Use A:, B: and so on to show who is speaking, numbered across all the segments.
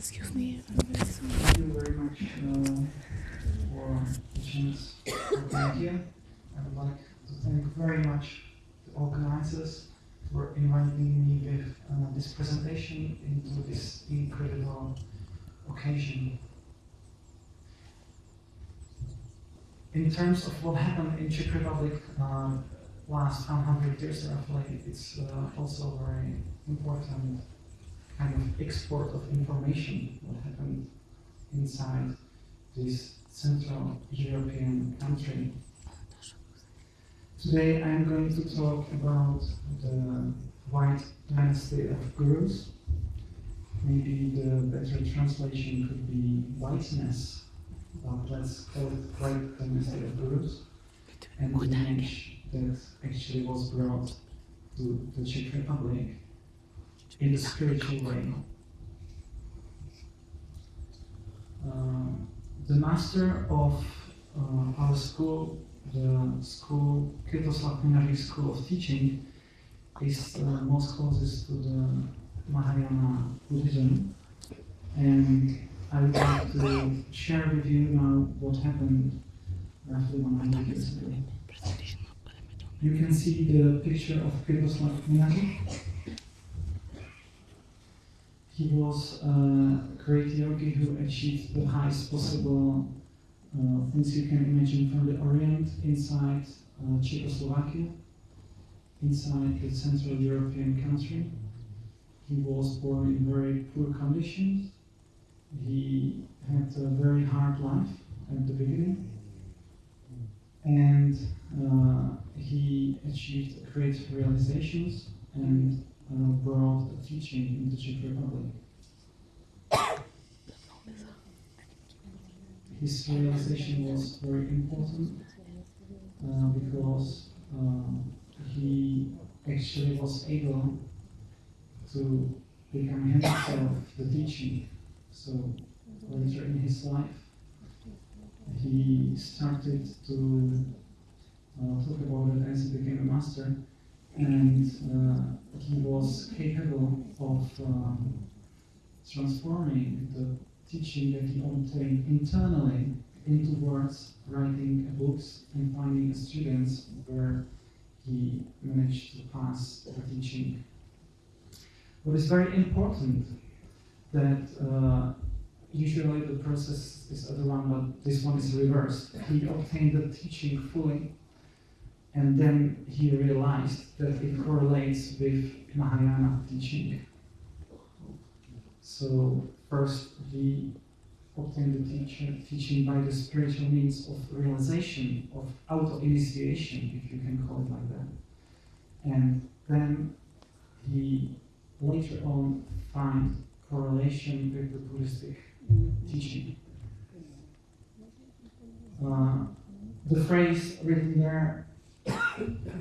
A: Excuse me.
B: Thank you very much uh, for the chance to be here. I would like to thank very much the organizers for inviting me with uh, this presentation into this incredible occasion. In terms of what happened in Czech Republic uh, last 100 years roughly, it's uh, also very important kind of export of information what happened inside this Central European country. Today I'm going to talk about the White Dynasty of Gurus. Maybe the better translation could be whiteness, but let's call it White Dynasty of Gurus. And the image that actually was brought to the Czech Republic in the spiritual way. Uh, the master of uh, our school, the school, Minařík School of Teaching, is uh, most closest to the Mahayana Buddhism. And I would like to share with you now what happened roughly 100 years ago. You can see the picture of Květoslav Minařík. He was a great yogi who achieved the highest possible uh, things you can imagine from the Orient inside uh, Czechoslovakia, inside the Central European country. He was born in very poor conditions. He had a very hard life at the beginning. And uh, he achieved great realizations and brought the teaching in the Czech Republic. His realization was very important uh, because uh, he actually was able to become himself the teaching. So later in his life, he started to uh, talk about it as he became a master and uh, he was capable of um, transforming the teaching that he obtained internally into words, writing books, and finding students where he managed to pass the teaching. What is very important that uh, usually the process is other one, but this one is reversed. He obtained the teaching fully and then he realized that it correlates with Mahayana teaching. So first he obtained the teacher, teaching by the spiritual means of realization, of auto-initiation, if you can call it like that. And then he later on find correlation with the Buddhistic teaching. Uh, the phrase written there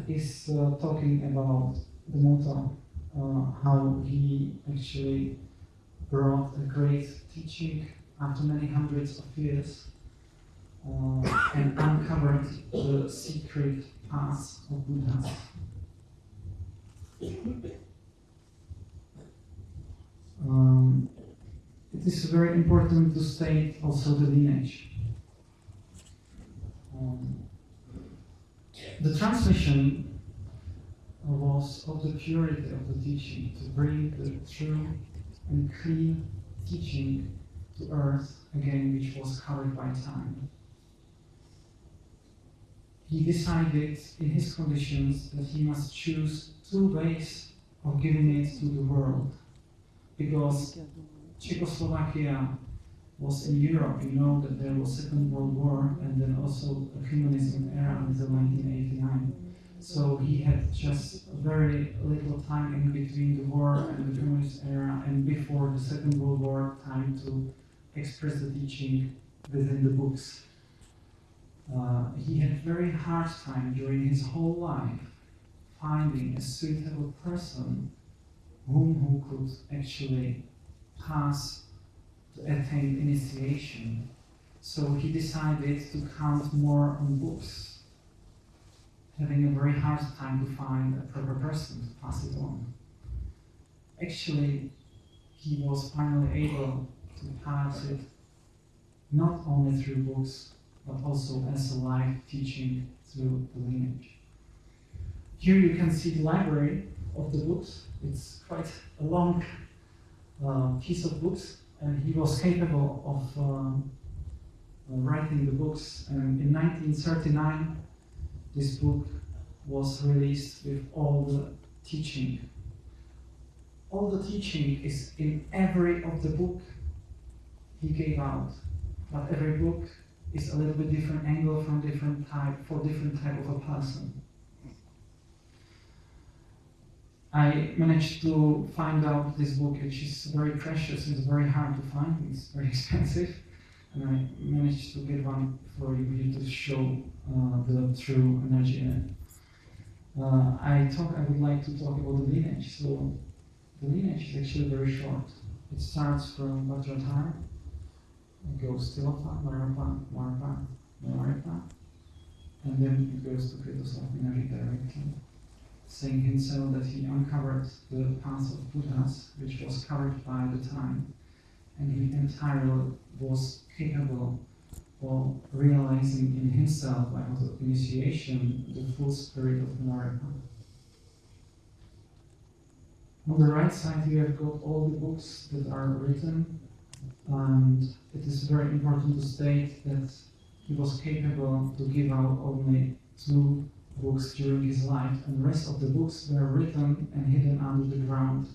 B: is uh, talking about the motto, uh, how he actually brought a great teaching after many hundreds of years uh, and uncovered the secret path of Buddha. Um, it is very important to state also the lineage. Um, the transmission was of the purity of the teaching, to bring the true and clean teaching to earth again, which was covered by time. He decided in his conditions that he must choose two ways of giving it to the world. Because Czechoslovakia was in Europe, you know that there was Second World War and then also a communism era until 1989. So he had just very little time in between the war and the communist era and before the Second World War time to express the teaching within the books. Uh, he had very hard time during his whole life finding a suitable person whom who could actually pass attain initiation. So he decided to count more on books, having a very hard time to find a proper person to pass it on. Actually, he was finally able to pass it not only through books, but also as a live teaching through the lineage. Here you can see the library of the books. It's quite a long uh, piece of books, he was capable of um, uh, writing the books. And in 1939, this book was released with all the teaching. All the teaching is in every of the book he gave out, but every book is a little bit different angle from different type for different type of a person. I managed to find out this book, which is very precious. It's very hard to find. It's very expensive, and I managed to get one for you to show uh, the true energy in it. Uh, I thought I would like to talk about the lineage. So the lineage is actually very short. It starts from Vajradhara, it goes to Tilopa, Marapa, Marapa, Marapa, and then it goes to Květoslav Minařík directly saying himself that he uncovered the path of Buddhas, which was covered by the time, and he entirely was capable of realizing in himself by initiation the full spirit of Naraka. On the right side, you have got all the books that are written, and it is very important to state that he was capable to give out only two books during his life, and the rest of the books were written and hidden under the ground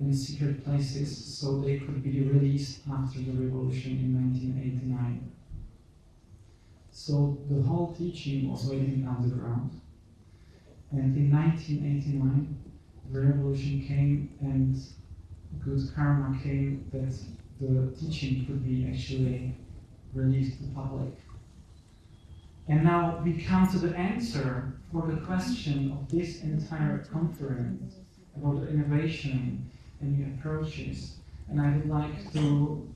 B: in secret places so they could be released after the revolution in 1989. So the whole teaching was waiting underground. And in 1989, the revolution came and good karma came that the teaching could be actually released to the public. And now we come to the answer for the question of this entire conference about innovation and new approaches. And I would like to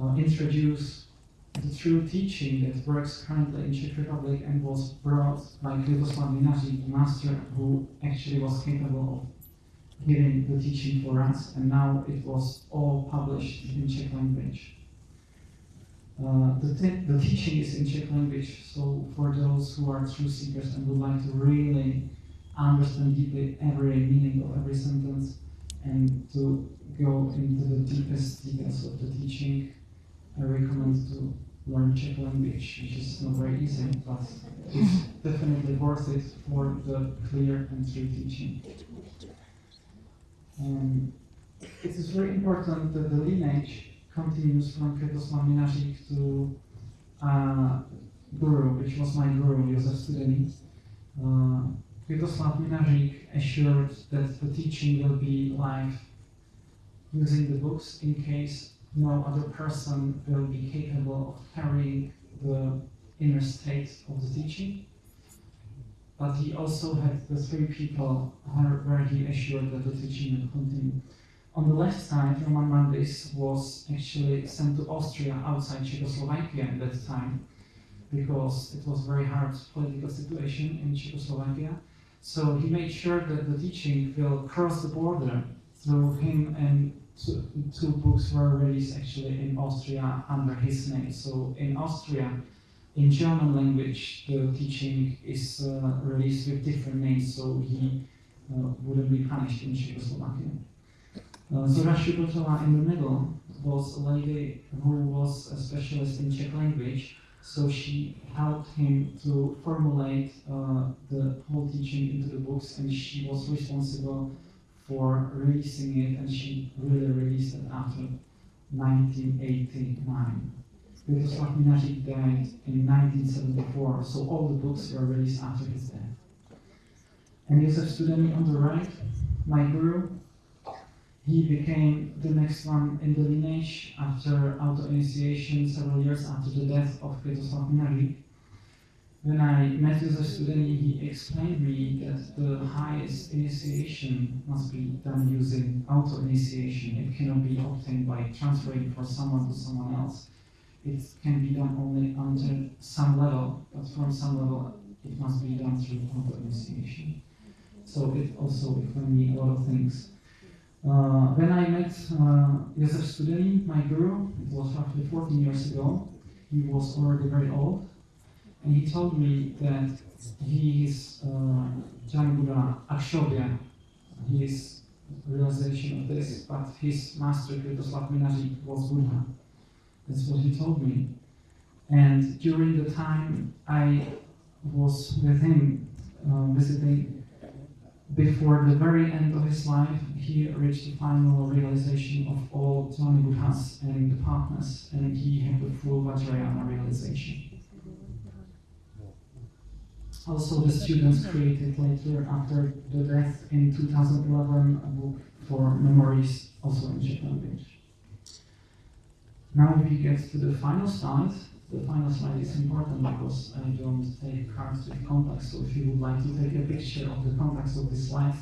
B: uh, introduce the true teaching that works currently in Czech Republic and was brought by Květoslav Minaří, the master who actually was capable of giving the teaching for us, and now it was all published in Czech language. Uh, the, the teaching is in Czech language, so for those who are truth seekers and would like to really understand deeply every meaning of every sentence and to go into the deepest details of the teaching, I recommend to learn Czech language, which is not very easy, but it's definitely worth it for the clear and true teaching. Um, it is very important that the lineage continues from Květoslav Minařík to uh, Guru, which was my Guru, Josef Studený. Uh, Květoslav Minařík assured that the teaching will be live using the books in case no other person will be capable of carrying the inner state of the teaching. But he also had the three people where he assured that the teaching will continue. On the left side, Roman Mandis was actually sent to Austria outside Czechoslovakia at that time because it was very hard political situation in Czechoslovakia. So he made sure that the teaching will cross the border through him and two, two books were released actually in Austria under his name. So in Austria, in German language, the teaching is uh, released with different names, so he uh, wouldn't be punished in Czechoslovakia. Uh, Zora Shubotova in the middle was a lady who was a specialist in Czech language, so she helped him to formulate uh, the whole teaching into the books, and she was responsible for releasing it, and she really released it after 1989. Květoslav Minařík died in 1974, so all the books were released after his death. And Josef Studený on the right, my guru, he became the next one in the lineage after auto-initiation several years after the death of Květoslav Minařík. When I met with a student, he explained me that the highest initiation must be done using auto-initiation. It cannot be obtained by transferring from someone to someone else. It can be done only until some level, but from some level it must be done through auto-initiation. So it also explained me a lot of things. Uh, when I met uh, Josef Studený, my guru, it was roughly 14 years ago, he was already very old, and he told me that he is uh, Jan Buddha Akshobhya, his realization of this, but his master, Květoslav Minařík, was Buddha. That's what he told me. And during the time I was with him uh, visiting, before the very end of his life, he reached the final realization of all Tony Buddhas and the partners, and he had the full Vajrayana realization. Also, the students created later, after the death in 2011, a book for memories, also in Czech language. Now we get to the final slide. The final slide is important because I don't take cards with contacts, so if you would like to take a picture of the contacts of this slide,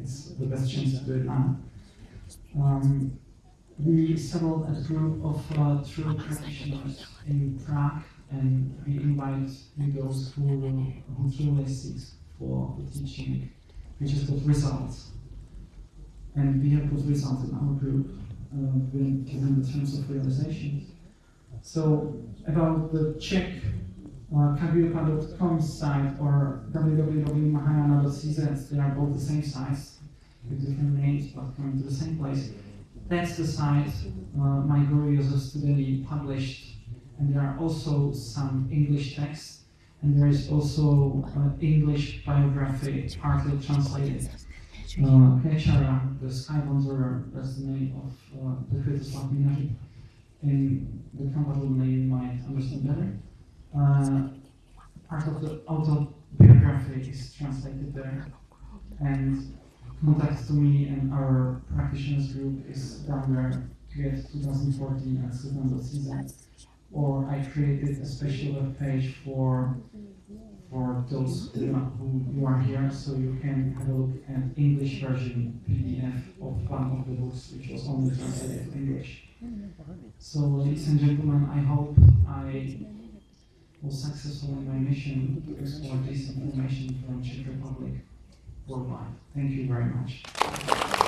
B: it's the best chance to do it now. Um, we settled a group of uh, true practitioners in Prague and we invite those who, who truly seek for the teaching, which is good results. And we have good results in our group, uh, given the terms of realization. So, about the Czech uh, kagyupa.com site or www.mahayana.cz, they are both the same sites with different names but coming to the same place. That's the site uh, my Guru Josef Studený published and there are also some English texts, and there is also uh, English biography, partly translated. Uh, Kechara, the Sky Wanderer, that's the name of uh, the Květoslav Minařík. In the compatible name might understand better. Uh, part of the autobiography is translated there, and contact to me and our practitioners group is down there to get 2014 at season or I created a special web page for for those who, who are here, so you can have a look at English version PDF of one of the books, which was only translated to English. So, ladies and gentlemen, I hope I was successful in my mission to explore this information from Czech Republic worldwide. Thank you very much.